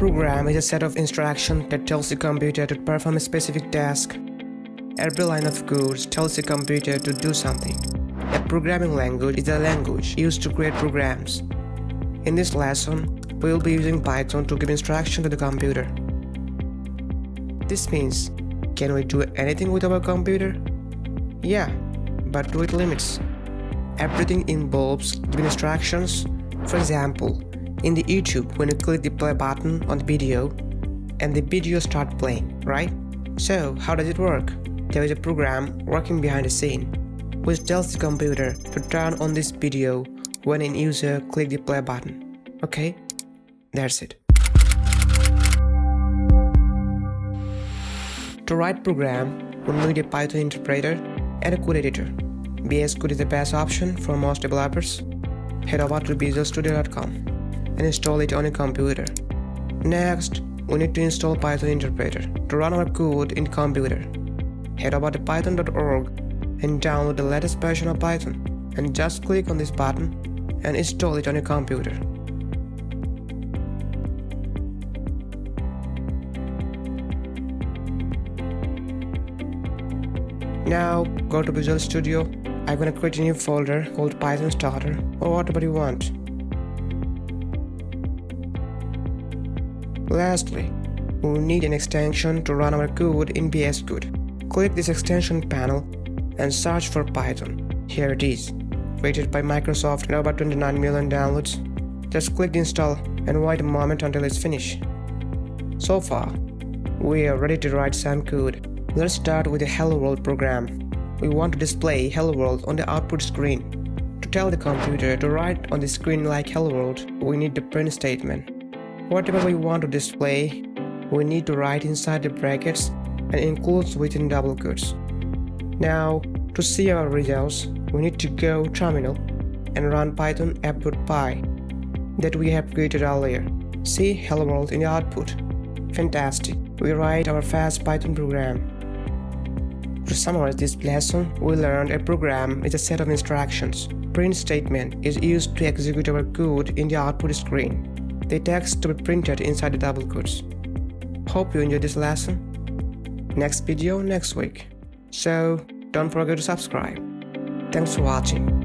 program is a set of instructions that tells the computer to perform a specific task. Every line of code tells the computer to do something. A programming language is a language used to create programs. In this lesson, we will be using Python to give instruction to the computer. This means, can we do anything with our computer? Yeah, but with limits. Everything involves giving instructions. For example, in the YouTube when you click the play button on the video and the video start playing, right? So how does it work? There is a program working behind the scene which tells the computer to turn on this video when an user click the play button. Okay? That's it. To write program, we need a Python interpreter and a code editor. VS Code is the best option for most developers. Head over to visualstudio.com and install it on your computer. Next, we need to install Python interpreter to run our code in computer. Head over to python.org and download the latest version of Python and just click on this button and install it on your computer. Now go to Visual Studio. I'm gonna create a new folder called Python Starter or whatever you want. Lastly, we need an extension to run our code in VS Code. Click this extension panel and search for Python. Here it is. Rated by Microsoft and over 29 million downloads. Just click install and wait a moment until it's finished. So far, we are ready to write some code. Let's start with the Hello World program. We want to display Hello World on the output screen. To tell the computer to write on the screen like Hello World, we need the print statement. Whatever we want to display, we need to write inside the brackets and includes within double quotes. Now, to see our results, we need to go terminal and run python app.py that we have created earlier. See hello world in the output. Fantastic, we write our fast Python program. To summarize this lesson, we learned a program is a set of instructions. Print statement is used to execute our code in the output screen the text to be printed inside the double quotes. Hope you enjoyed this lesson. Next video next week. So don't forget to subscribe. Thanks for watching.